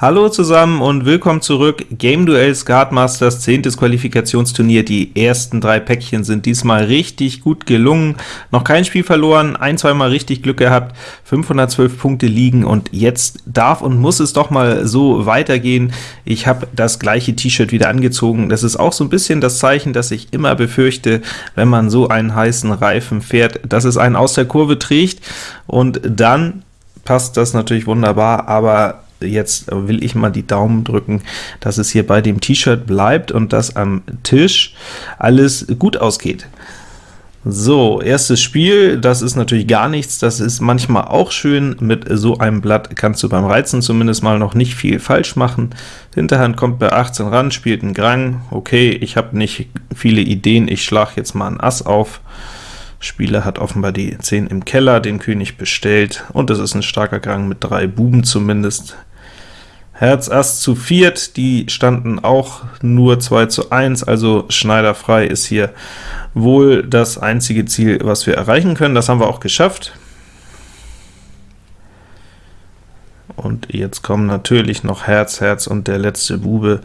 Hallo zusammen und willkommen zurück. Game Duell Skatmasters 10. Qualifikationsturnier. Die ersten drei Päckchen sind diesmal richtig gut gelungen. Noch kein Spiel verloren, ein, zweimal richtig Glück gehabt, 512 Punkte liegen und jetzt darf und muss es doch mal so weitergehen. Ich habe das gleiche T-Shirt wieder angezogen. Das ist auch so ein bisschen das Zeichen, das ich immer befürchte, wenn man so einen heißen Reifen fährt, dass es einen aus der Kurve trägt und dann passt das natürlich wunderbar, aber jetzt will ich mal die Daumen drücken, dass es hier bei dem T-Shirt bleibt und dass am Tisch alles gut ausgeht. So, erstes Spiel, das ist natürlich gar nichts, das ist manchmal auch schön, mit so einem Blatt kannst du beim Reizen zumindest mal noch nicht viel falsch machen. Hinterhand kommt bei 18 ran, spielt ein Grang, okay, ich habe nicht viele Ideen, ich schlage jetzt mal ein Ass auf. Spieler hat offenbar die 10 im Keller, den König bestellt, und es ist ein starker Grang mit drei Buben zumindest. Herz Ass zu viert, die standen auch nur 2 zu 1, also schneiderfrei ist hier wohl das einzige Ziel, was wir erreichen können. Das haben wir auch geschafft. Und jetzt kommen natürlich noch Herz, Herz und der letzte Bube.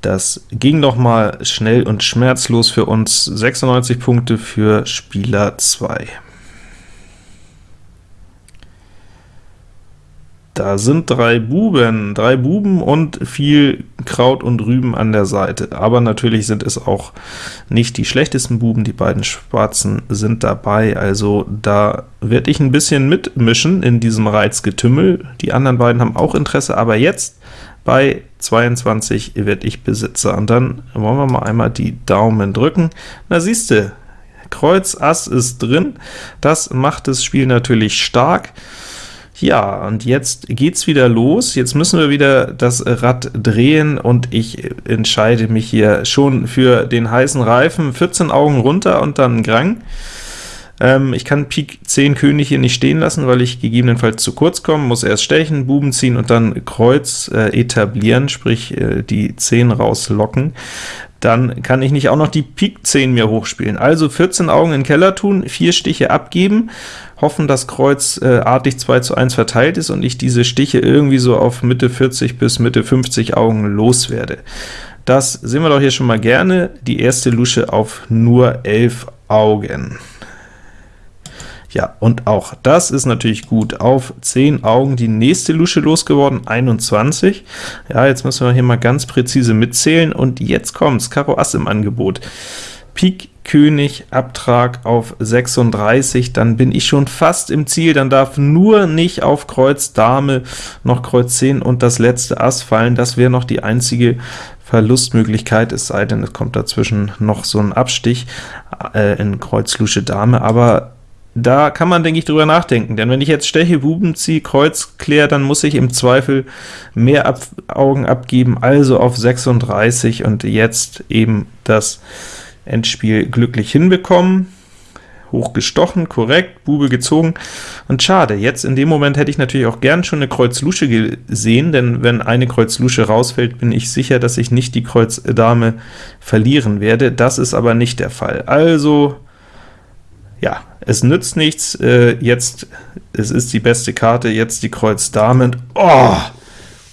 Das ging noch mal schnell und schmerzlos für uns. 96 Punkte für Spieler 2. Da sind drei Buben, drei Buben und viel Kraut und Rüben an der Seite. Aber natürlich sind es auch nicht die schlechtesten Buben, die beiden Schwarzen sind dabei, also da werde ich ein bisschen mitmischen in diesem Reizgetümmel. Die anderen beiden haben auch Interesse, aber jetzt bei 22 werde ich Besitzer. Und dann wollen wir mal einmal die Daumen drücken. Na siehste, Kreuz Ass ist drin, das macht das Spiel natürlich stark. Ja, und jetzt geht's wieder los. Jetzt müssen wir wieder das Rad drehen und ich entscheide mich hier schon für den heißen Reifen. 14 Augen runter und dann Grang. Ähm, ich kann Pik 10 König hier nicht stehen lassen, weil ich gegebenenfalls zu kurz komme, muss erst stechen, Buben ziehen und dann Kreuz äh, etablieren, sprich äh, die 10 rauslocken dann kann ich nicht auch noch die Pik 10 mir hochspielen. Also 14 Augen in den Keller tun, 4 Stiche abgeben, hoffen, dass Kreuz äh, artig 2 zu 1 verteilt ist und ich diese Stiche irgendwie so auf Mitte 40 bis Mitte 50 Augen loswerde. Das sehen wir doch hier schon mal gerne, die erste Lusche auf nur 11 Augen. Ja, und auch das ist natürlich gut. Auf 10 Augen die nächste Lusche losgeworden, 21. Ja, jetzt müssen wir hier mal ganz präzise mitzählen, und jetzt kommt's, Karo Ass im Angebot. Pik König, Abtrag auf 36, dann bin ich schon fast im Ziel, dann darf nur nicht auf Kreuz Dame noch Kreuz 10 und das letzte Ass fallen, das wäre noch die einzige Verlustmöglichkeit, es sei denn, es kommt dazwischen noch so ein Abstich äh, in Kreuz Lusche Dame, aber da kann man, denke ich, drüber nachdenken, denn wenn ich jetzt Steche, Buben ziehe, Kreuz kläre, dann muss ich im Zweifel mehr Ab Augen abgeben, also auf 36 und jetzt eben das Endspiel glücklich hinbekommen. Hoch gestochen, korrekt, Bube gezogen, und schade, jetzt in dem Moment hätte ich natürlich auch gern schon eine Kreuz Lusche gesehen, denn wenn eine Kreuz Lusche rausfällt, bin ich sicher, dass ich nicht die Kreuz Dame verlieren werde. Das ist aber nicht der Fall. Also ja, es nützt nichts, äh, jetzt, es ist die beste Karte, jetzt die Kreuz Dame, oh,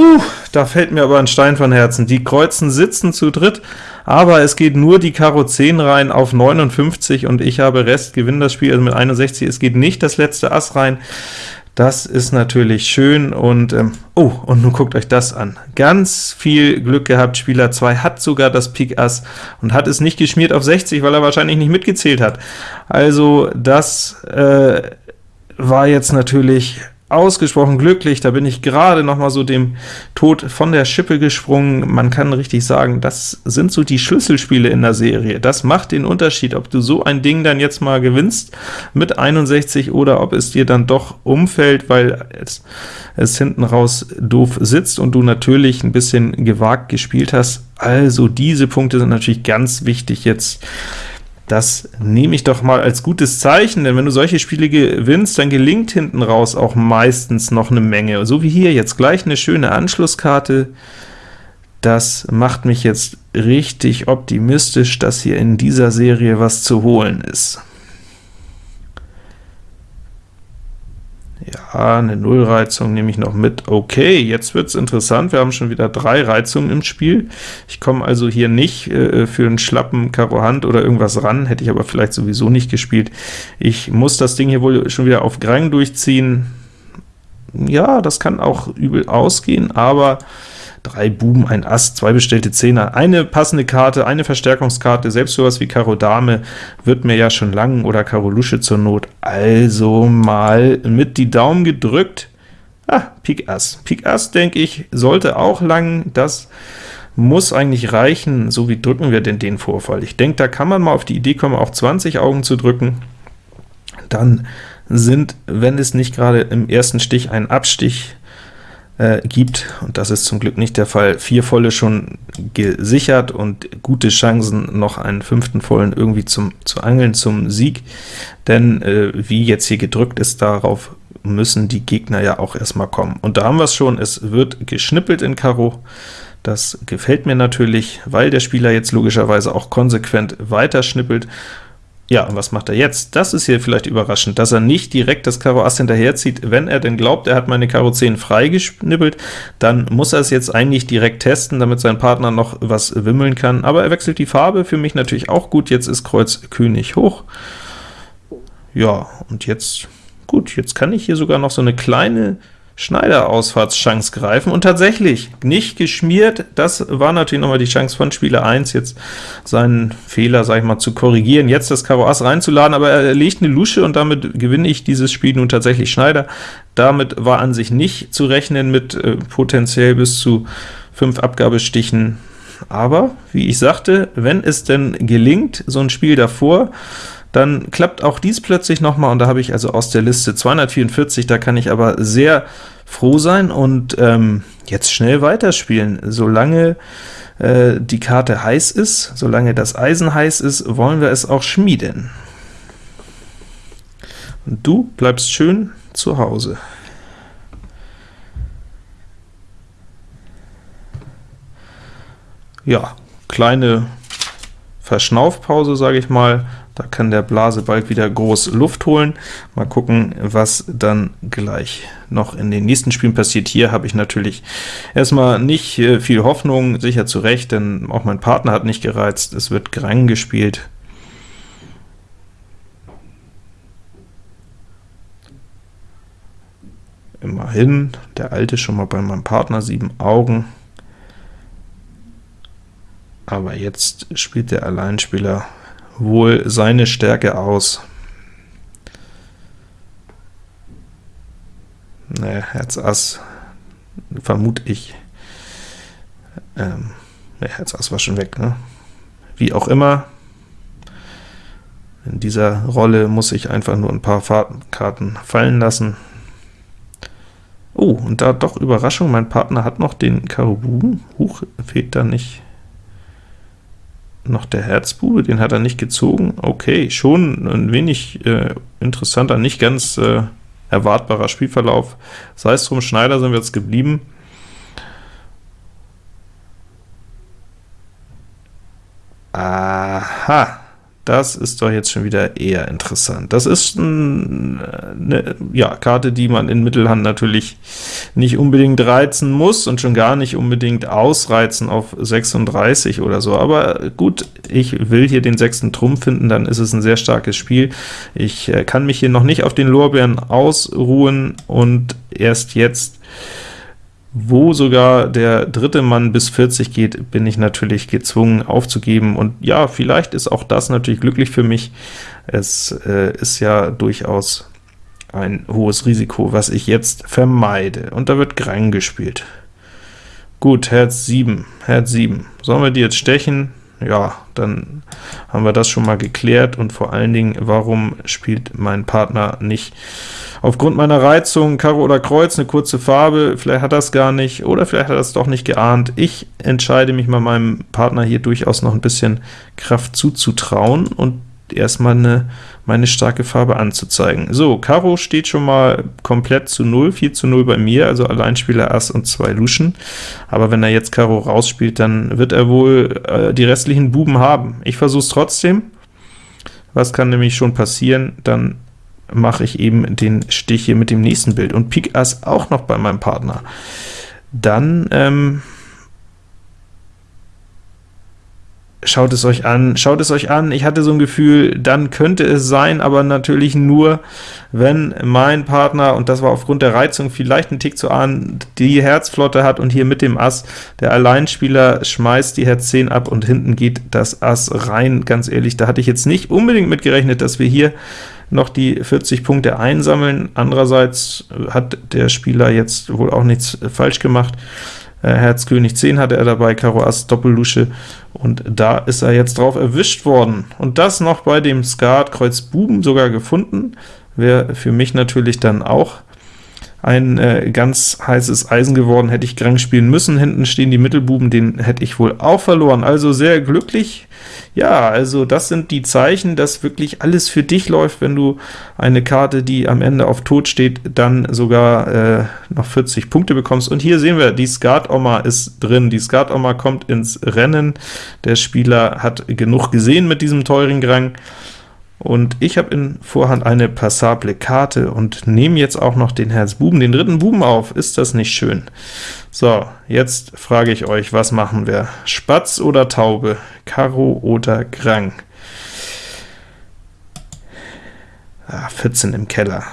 puh, da fällt mir aber ein Stein von Herzen. Die Kreuzen sitzen zu dritt, aber es geht nur die Karo 10 rein auf 59, und ich habe Rest, gewinne das Spiel, also mit 61, es geht nicht das letzte Ass rein. Das ist natürlich schön und, ähm, oh, und nun guckt euch das an. Ganz viel Glück gehabt, Spieler 2 hat sogar das Pik Ass und hat es nicht geschmiert auf 60, weil er wahrscheinlich nicht mitgezählt hat. Also das äh, war jetzt natürlich ausgesprochen glücklich, da bin ich gerade noch mal so dem Tod von der Schippe gesprungen. Man kann richtig sagen, das sind so die Schlüsselspiele in der Serie. Das macht den Unterschied, ob du so ein Ding dann jetzt mal gewinnst mit 61 oder ob es dir dann doch umfällt, weil es, es hinten raus doof sitzt und du natürlich ein bisschen gewagt gespielt hast. Also diese Punkte sind natürlich ganz wichtig jetzt das nehme ich doch mal als gutes Zeichen, denn wenn du solche Spiele gewinnst, dann gelingt hinten raus auch meistens noch eine Menge. So wie hier jetzt gleich eine schöne Anschlusskarte. Das macht mich jetzt richtig optimistisch, dass hier in dieser Serie was zu holen ist. Ja, eine Nullreizung nehme ich noch mit. Okay, jetzt wird's interessant. Wir haben schon wieder drei Reizungen im Spiel. Ich komme also hier nicht äh, für einen schlappen Karo Hand oder irgendwas ran, hätte ich aber vielleicht sowieso nicht gespielt. Ich muss das Ding hier wohl schon wieder auf Grang durchziehen. Ja, das kann auch übel ausgehen, aber drei Buben, ein Ass, zwei bestellte Zehner, eine passende Karte, eine Verstärkungskarte, selbst sowas wie Karo Dame wird mir ja schon lang, oder Karo Lusche zur Not. Also mal mit die Daumen gedrückt. Ah, Pik Ass. Pik Ass, denke ich, sollte auch lang, das muss eigentlich reichen. So wie drücken wir denn den Vorfall? Ich denke, da kann man mal auf die Idee kommen, auch 20 Augen zu drücken. Dann sind, wenn es nicht gerade im ersten Stich ein Abstich äh, gibt, und das ist zum Glück nicht der Fall, vier Volle schon gesichert und gute Chancen, noch einen fünften Vollen irgendwie zum, zu angeln zum Sieg, denn äh, wie jetzt hier gedrückt ist, darauf müssen die Gegner ja auch erstmal kommen. Und da haben wir es schon, es wird geschnippelt in Karo, das gefällt mir natürlich, weil der Spieler jetzt logischerweise auch konsequent weiter schnippelt, ja, und was macht er jetzt? Das ist hier vielleicht überraschend, dass er nicht direkt das Karo Ass hinterherzieht. Wenn er denn glaubt, er hat meine Karo 10 freigeschnippelt, dann muss er es jetzt eigentlich direkt testen, damit sein Partner noch was wimmeln kann. Aber er wechselt die Farbe, für mich natürlich auch gut. Jetzt ist Kreuz König hoch. Ja, und jetzt, gut, jetzt kann ich hier sogar noch so eine kleine Schneider-Ausfahrtschance greifen, und tatsächlich, nicht geschmiert, das war natürlich nochmal die Chance von Spieler 1, jetzt seinen Fehler, sag ich mal, zu korrigieren, jetzt das Karo Ass reinzuladen, aber er legt eine Lusche, und damit gewinne ich dieses Spiel nun tatsächlich. Schneider. Damit war an sich nicht zu rechnen mit äh, potenziell bis zu 5 Abgabestichen, aber, wie ich sagte, wenn es denn gelingt, so ein Spiel davor, dann klappt auch dies plötzlich nochmal, und da habe ich also aus der Liste 244, da kann ich aber sehr froh sein und ähm, jetzt schnell weiterspielen. Solange äh, die Karte heiß ist, solange das Eisen heiß ist, wollen wir es auch schmieden. Und du bleibst schön zu Hause. Ja, kleine Verschnaufpause, sage ich mal. Da kann der Blase bald wieder groß Luft holen. Mal gucken, was dann gleich noch in den nächsten Spielen passiert. Hier habe ich natürlich erstmal nicht äh, viel Hoffnung, sicher zu Recht, denn auch mein Partner hat nicht gereizt. Es wird Grang gespielt. Immerhin, der Alte schon mal bei meinem Partner, sieben Augen. Aber jetzt spielt der Alleinspieler wohl seine Stärke aus. Ne, Herz Ass, vermute ich. Ähm, ne, Herz Ass war schon weg, ne? Wie auch immer, in dieser Rolle muss ich einfach nur ein paar Karten fallen lassen. Oh, und da doch Überraschung, mein Partner hat noch den Karo Buben. Huch, fehlt da nicht noch der Herzbube, den hat er nicht gezogen. Okay, schon ein wenig äh, interessanter, nicht ganz äh, erwartbarer Spielverlauf. Sei es drum, Schneider sind wir jetzt geblieben. Aha, das ist doch jetzt schon wieder eher interessant. Das ist eine ja, Karte, die man in Mittelhand natürlich nicht unbedingt reizen muss und schon gar nicht unbedingt ausreizen auf 36 oder so. Aber gut, ich will hier den sechsten Trumpf finden, dann ist es ein sehr starkes Spiel. Ich äh, kann mich hier noch nicht auf den Lorbeeren ausruhen und erst jetzt wo sogar der dritte Mann bis 40 geht, bin ich natürlich gezwungen aufzugeben. Und ja, vielleicht ist auch das natürlich glücklich für mich. Es äh, ist ja durchaus ein hohes Risiko, was ich jetzt vermeide. Und da wird Grang gespielt. Gut, Herz 7, Herz 7. Sollen wir die jetzt stechen? Ja, dann haben wir das schon mal geklärt, und vor allen Dingen, warum spielt mein Partner nicht aufgrund meiner Reizung Karo oder Kreuz, eine kurze Farbe, vielleicht hat er es gar nicht, oder vielleicht hat er es doch nicht geahnt. Ich entscheide mich mal meinem Partner hier durchaus noch ein bisschen Kraft zuzutrauen und erstmal eine, meine starke Farbe anzuzeigen. So, Karo steht schon mal komplett zu 0, 4 zu 0 bei mir, also Alleinspieler Ass und zwei Luschen, aber wenn er jetzt Karo rausspielt, dann wird er wohl äh, die restlichen Buben haben. Ich versuche es trotzdem. Was kann nämlich schon passieren? Dann mache ich eben den Stich hier mit dem nächsten Bild, und Pik Ass auch noch bei meinem Partner. Dann ähm, Schaut es euch an, schaut es euch an. Ich hatte so ein Gefühl, dann könnte es sein, aber natürlich nur, wenn mein Partner, und das war aufgrund der Reizung vielleicht ein Tick zu ahnen, die Herzflotte hat und hier mit dem Ass, der Alleinspieler schmeißt die Herz 10 ab und hinten geht das Ass rein. Ganz ehrlich, da hatte ich jetzt nicht unbedingt mit gerechnet, dass wir hier noch die 40 Punkte einsammeln. Andererseits hat der Spieler jetzt wohl auch nichts falsch gemacht. Äh, Herz König 10 hatte er dabei, Karo Ass Doppellusche, und da ist er jetzt drauf erwischt worden. Und das noch bei dem Skat Kreuz Buben sogar gefunden, wäre für mich natürlich dann auch ein äh, ganz heißes Eisen geworden, hätte ich Grang spielen müssen. Hinten stehen die Mittelbuben, den hätte ich wohl auch verloren. Also sehr glücklich. Ja, also das sind die Zeichen, dass wirklich alles für dich läuft, wenn du eine Karte, die am Ende auf Tod steht, dann sogar äh, noch 40 Punkte bekommst. Und hier sehen wir, die Skat-Oma ist drin. Die Skat-Oma kommt ins Rennen. Der Spieler hat genug gesehen mit diesem teuren Grang. Und ich habe in Vorhand eine passable Karte und nehme jetzt auch noch den Herz Buben, den dritten Buben auf. Ist das nicht schön? So, jetzt frage ich euch, was machen wir? Spatz oder Taube? Karo oder Grang? Ah, 14 im Keller.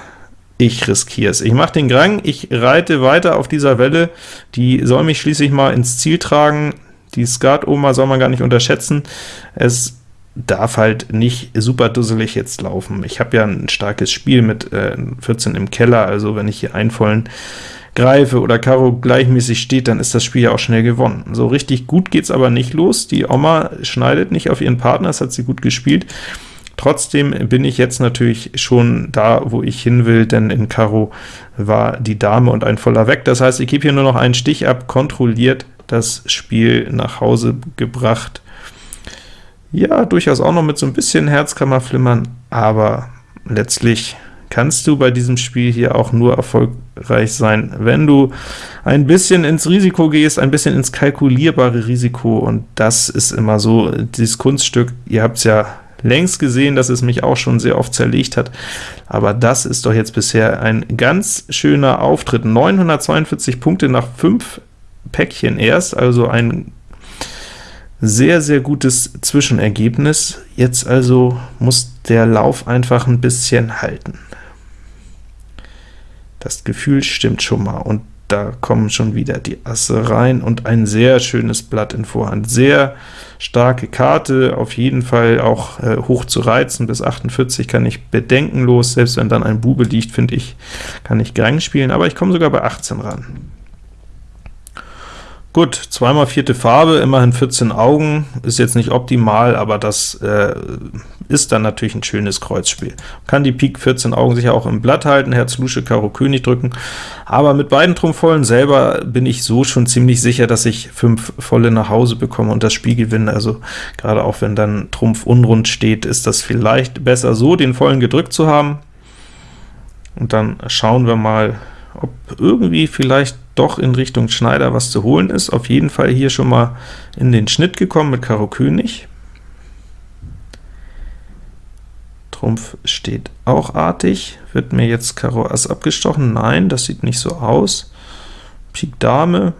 Ich riskiere es. Ich mache den Grang, ich reite weiter auf dieser Welle, die soll mich schließlich mal ins Ziel tragen. Die Skat-Oma soll man gar nicht unterschätzen. Es darf halt nicht super dusselig jetzt laufen. Ich habe ja ein starkes Spiel mit äh, 14 im Keller, also wenn ich hier einen vollen greife oder Karo gleichmäßig steht, dann ist das Spiel ja auch schnell gewonnen. So richtig gut geht's aber nicht los. Die Oma schneidet nicht auf ihren Partner, das hat sie gut gespielt. Trotzdem bin ich jetzt natürlich schon da, wo ich hin will, denn in Karo war die Dame und ein voller weg. Das heißt, ich gebe hier nur noch einen Stich ab, kontrolliert das Spiel nach Hause gebracht. Ja, durchaus auch noch mit so ein bisschen Herzkammerflimmern, aber letztlich kannst du bei diesem Spiel hier auch nur erfolgreich sein, wenn du ein bisschen ins Risiko gehst, ein bisschen ins kalkulierbare Risiko, und das ist immer so dieses Kunststück. Ihr habt es ja längst gesehen, dass es mich auch schon sehr oft zerlegt hat, aber das ist doch jetzt bisher ein ganz schöner Auftritt. 942 Punkte nach 5 Päckchen erst, also ein sehr, sehr gutes Zwischenergebnis. Jetzt also muss der Lauf einfach ein bisschen halten. Das Gefühl stimmt schon mal, und da kommen schon wieder die Asse rein, und ein sehr schönes Blatt in Vorhand. Sehr starke Karte, auf jeden Fall auch äh, hoch zu reizen, bis 48 kann ich bedenkenlos, selbst wenn dann ein Bube liegt, finde ich, kann ich Grang spielen, aber ich komme sogar bei 18 ran. Gut, zweimal vierte Farbe, immerhin 14 Augen, ist jetzt nicht optimal, aber das äh, ist dann natürlich ein schönes Kreuzspiel. Kann die Pik 14 Augen sicher auch im Blatt halten, Herz Lusche, Karo König drücken, aber mit beiden Trumpfvollen selber bin ich so schon ziemlich sicher, dass ich fünf volle nach Hause bekomme und das Spiel gewinne. Also gerade auch wenn dann Trumpf unrund steht, ist das vielleicht besser so, den vollen gedrückt zu haben. Und dann schauen wir mal, ob irgendwie vielleicht doch in Richtung Schneider was zu holen ist. Auf jeden Fall hier schon mal in den Schnitt gekommen mit Karo König. Trumpf steht auch artig. Wird mir jetzt Karo Ass abgestochen? Nein, das sieht nicht so aus. Pik Dame,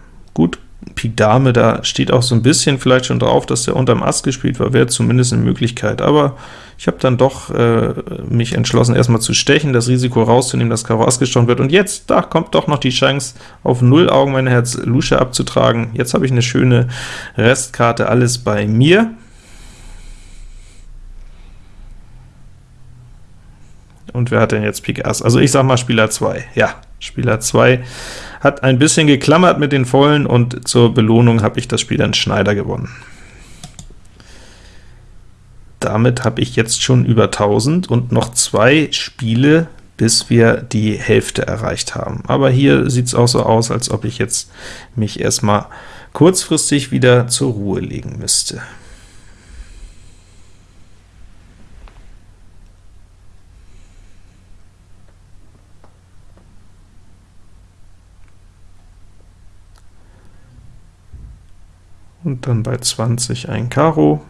Pik Dame, da steht auch so ein bisschen vielleicht schon drauf, dass der unterm Ass gespielt war, wäre zumindest eine Möglichkeit, aber ich habe dann doch äh, mich entschlossen, erstmal zu stechen, das Risiko rauszunehmen, dass Karo Ass gestochen wird, und jetzt, da kommt doch noch die Chance, auf 0 Augen meine Herz Lusche abzutragen. Jetzt habe ich eine schöne Restkarte, alles bei mir. Und wer hat denn jetzt Pik Ass? Also ich sag mal Spieler 2. Ja, Spieler 2 hat ein bisschen geklammert mit den Vollen, und zur Belohnung habe ich das Spiel dann Schneider gewonnen. Damit habe ich jetzt schon über 1000 und noch zwei Spiele, bis wir die Hälfte erreicht haben. Aber hier sieht es auch so aus, als ob ich jetzt mich erstmal kurzfristig wieder zur Ruhe legen müsste. Und dann bei 20 ein Karo.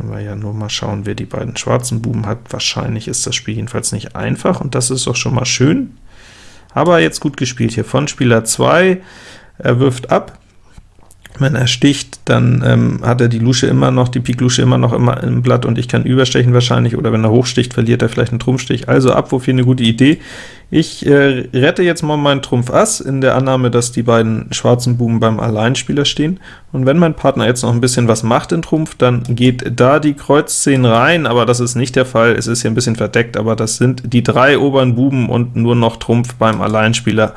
können wir ja nur mal schauen, wer die beiden schwarzen Buben hat. Wahrscheinlich ist das Spiel jedenfalls nicht einfach, und das ist doch schon mal schön. Aber jetzt gut gespielt hier von Spieler 2. Er wirft ab, wenn er sticht, dann ähm, hat er die Lusche immer noch, die Pik Lusche immer noch immer im Blatt und ich kann überstechen wahrscheinlich, oder wenn er hochsticht, verliert er vielleicht einen Trumpfstich. Also Abwurf hier eine gute Idee. Ich äh, rette jetzt mal meinen Trumpf Ass, in der Annahme, dass die beiden schwarzen Buben beim Alleinspieler stehen, und wenn mein Partner jetzt noch ein bisschen was macht in Trumpf, dann geht da die Kreuz 10 rein, aber das ist nicht der Fall, es ist hier ein bisschen verdeckt, aber das sind die drei oberen Buben und nur noch Trumpf beim Alleinspieler.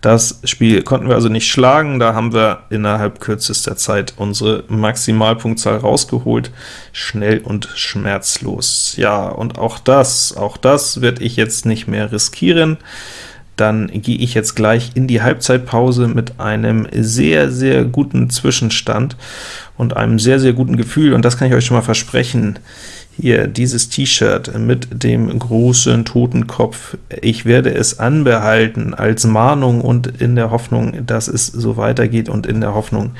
Das Spiel konnten wir also nicht schlagen, da haben wir innerhalb kürzester Zeit unsere Maximalpunktzahl rausgeholt, schnell und schmerzlos. Ja, und auch das, auch das werde ich jetzt nicht mehr riskieren. Dann gehe ich jetzt gleich in die Halbzeitpause mit einem sehr, sehr guten Zwischenstand und einem sehr, sehr guten Gefühl, und das kann ich euch schon mal versprechen, hier dieses T-Shirt mit dem großen Totenkopf. Ich werde es anbehalten als Mahnung und in der Hoffnung, dass es so weitergeht und in der Hoffnung,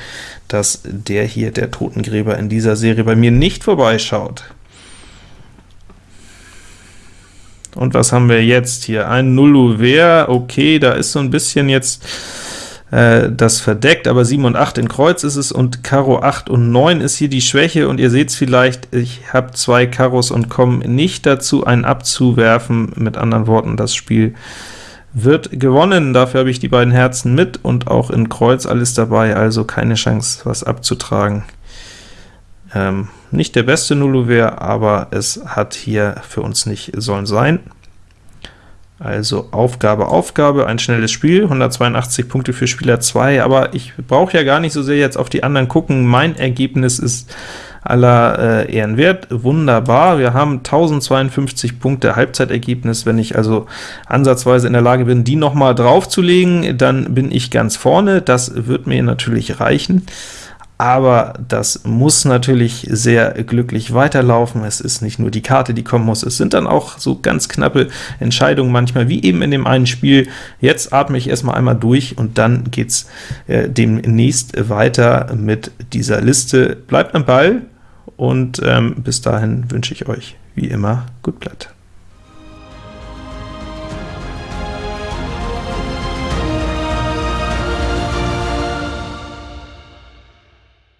dass der hier, der Totengräber in dieser Serie bei mir nicht vorbeischaut. Und was haben wir jetzt hier? Ein Nullouvert, okay, da ist so ein bisschen jetzt äh, das verdeckt, aber 7 und 8 in Kreuz ist es, und Karo 8 und 9 ist hier die Schwäche, und ihr seht es vielleicht, ich habe zwei Karos und komme nicht dazu, einen abzuwerfen. Mit anderen Worten, das Spiel wird gewonnen. Dafür habe ich die beiden Herzen mit und auch in Kreuz alles dabei, also keine Chance, was abzutragen. Ähm, nicht der beste Nullouvert, aber es hat hier für uns nicht sollen sein. Also Aufgabe, Aufgabe, ein schnelles Spiel, 182 Punkte für Spieler 2, aber ich brauche ja gar nicht so sehr jetzt auf die anderen gucken. Mein Ergebnis ist aller äh, Ehren wert, wunderbar. Wir haben 1052 Punkte Halbzeitergebnis. Wenn ich also ansatzweise in der Lage bin, die noch mal draufzulegen, dann bin ich ganz vorne. Das wird mir natürlich reichen aber das muss natürlich sehr glücklich weiterlaufen. Es ist nicht nur die Karte, die kommen muss, es sind dann auch so ganz knappe Entscheidungen manchmal, wie eben in dem einen Spiel. Jetzt atme ich erstmal einmal durch, und dann geht's äh, demnächst weiter mit dieser Liste. Bleibt am Ball, und ähm, bis dahin wünsche ich euch wie immer gut Blatt.